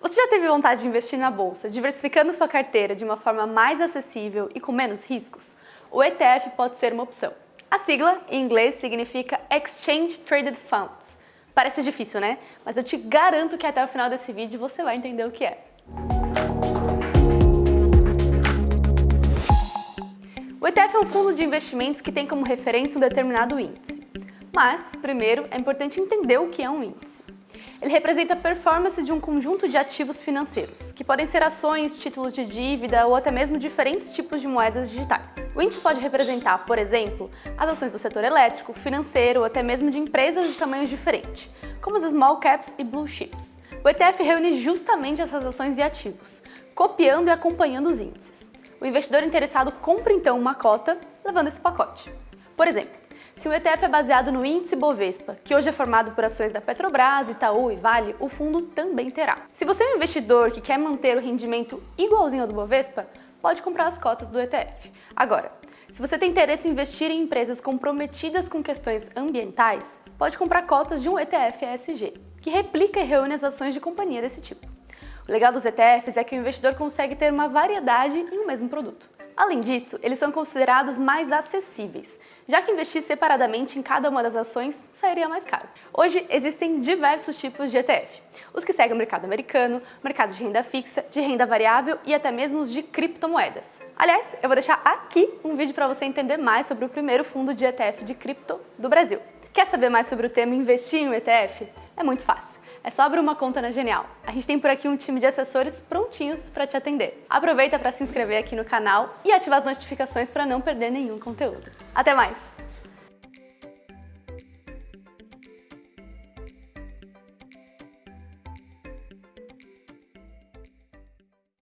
Você já teve vontade de investir na bolsa, diversificando sua carteira de uma forma mais acessível e com menos riscos? O ETF pode ser uma opção. A sigla, em inglês, significa Exchange Traded Funds. Parece difícil, né? Mas eu te garanto que até o final desse vídeo você vai entender o que é. O ETF é um fundo de investimentos que tem como referência um determinado índice. Mas, primeiro, é importante entender o que é um índice. Ele representa a performance de um conjunto de ativos financeiros, que podem ser ações, títulos de dívida ou até mesmo diferentes tipos de moedas digitais. O índice pode representar, por exemplo, as ações do setor elétrico, financeiro ou até mesmo de empresas de tamanhos diferentes, como as small caps e blue chips. O ETF reúne justamente essas ações e ativos, copiando e acompanhando os índices. O investidor interessado compra então uma cota, levando esse pacote. Por exemplo, se o ETF é baseado no índice Bovespa, que hoje é formado por ações da Petrobras, Itaú e Vale, o fundo também terá. Se você é um investidor que quer manter o rendimento igualzinho ao do Bovespa, pode comprar as cotas do ETF. Agora, se você tem interesse em investir em empresas comprometidas com questões ambientais, pode comprar cotas de um ETF ESG, que replica e reúne as ações de companhia desse tipo. O legal dos ETFs é que o investidor consegue ter uma variedade em um mesmo produto. Além disso, eles são considerados mais acessíveis, já que investir separadamente em cada uma das ações sairia mais caro. Hoje existem diversos tipos de ETF, os que seguem o mercado americano, mercado de renda fixa, de renda variável e até mesmo os de criptomoedas. Aliás, eu vou deixar aqui um vídeo para você entender mais sobre o primeiro fundo de ETF de cripto do Brasil. Quer saber mais sobre o tema investir em um ETF? É muito fácil. É só abrir uma conta na Genial. A gente tem por aqui um time de assessores prontinhos para te atender. Aproveita para se inscrever aqui no canal e ativar as notificações para não perder nenhum conteúdo. Até mais!